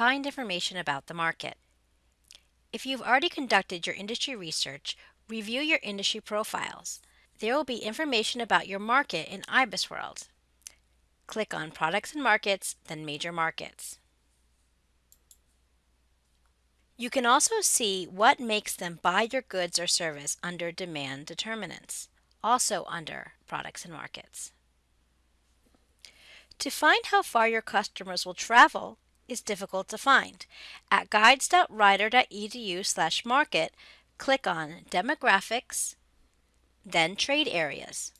find information about the market. If you've already conducted your industry research, review your industry profiles. There will be information about your market in IBISWorld. Click on Products and Markets, then Major Markets. You can also see what makes them buy your goods or service under Demand Determinants, also under Products and Markets. To find how far your customers will travel is difficult to find. At guides.rider.edu slash market, click on Demographics, then Trade Areas.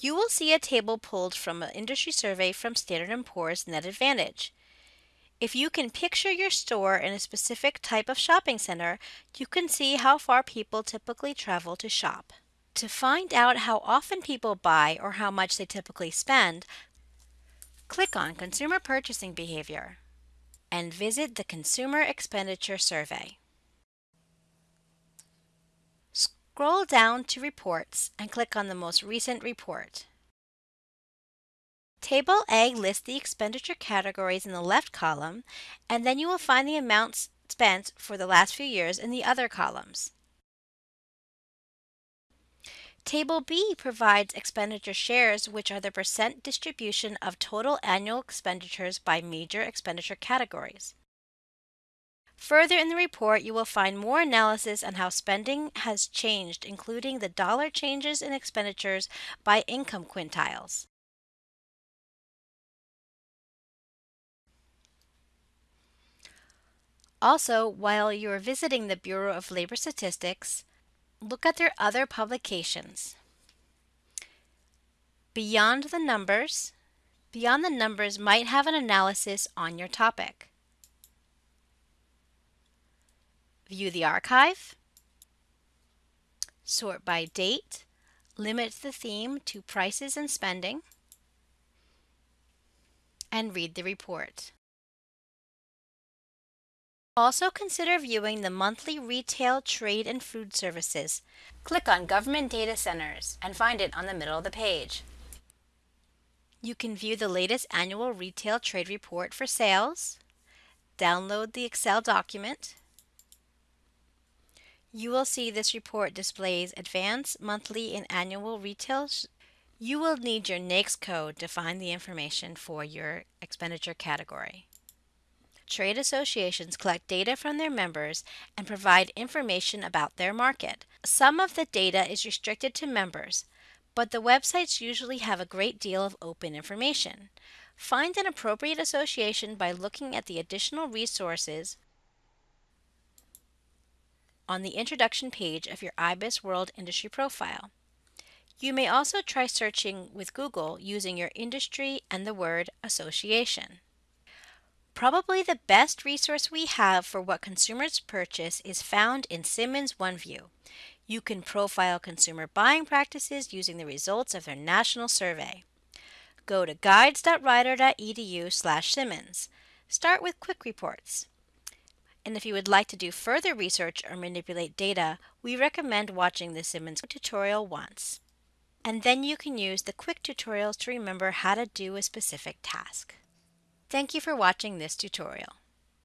You will see a table pulled from an industry survey from Standard & Poor's Net Advantage. If you can picture your store in a specific type of shopping center, you can see how far people typically travel to shop. To find out how often people buy or how much they typically spend, click on Consumer Purchasing Behavior and visit the Consumer Expenditure Survey. Scroll down to Reports and click on the most recent report. Table A lists the expenditure categories in the left column, and then you will find the amounts spent for the last few years in the other columns. Table B provides expenditure shares, which are the percent distribution of total annual expenditures by major expenditure categories. Further in the report, you will find more analysis on how spending has changed, including the dollar changes in expenditures by income quintiles. Also, while you are visiting the Bureau of Labor Statistics, look at their other publications. Beyond the Numbers, Beyond the Numbers might have an analysis on your topic. View the archive, sort by date, limit the theme to prices and spending, and read the report. Also consider viewing the monthly retail, trade, and food services. Click on Government Data Centers and find it on the middle of the page. You can view the latest annual retail trade report for sales, download the Excel document. You will see this report displays advanced, monthly, and annual retail. You will need your NAICS code to find the information for your expenditure category. Trade associations collect data from their members and provide information about their market. Some of the data is restricted to members, but the websites usually have a great deal of open information. Find an appropriate association by looking at the additional resources on the introduction page of your IBISWorld industry profile. You may also try searching with Google using your industry and the word association. Probably the best resource we have for what consumers purchase is found in Simmons OneView. You can profile consumer buying practices using the results of their national survey. Go to guides.rider.edu slash Simmons. Start with quick reports. And if you would like to do further research or manipulate data, we recommend watching the Simmons tutorial once. And then you can use the quick tutorials to remember how to do a specific task. Thank you for watching this tutorial.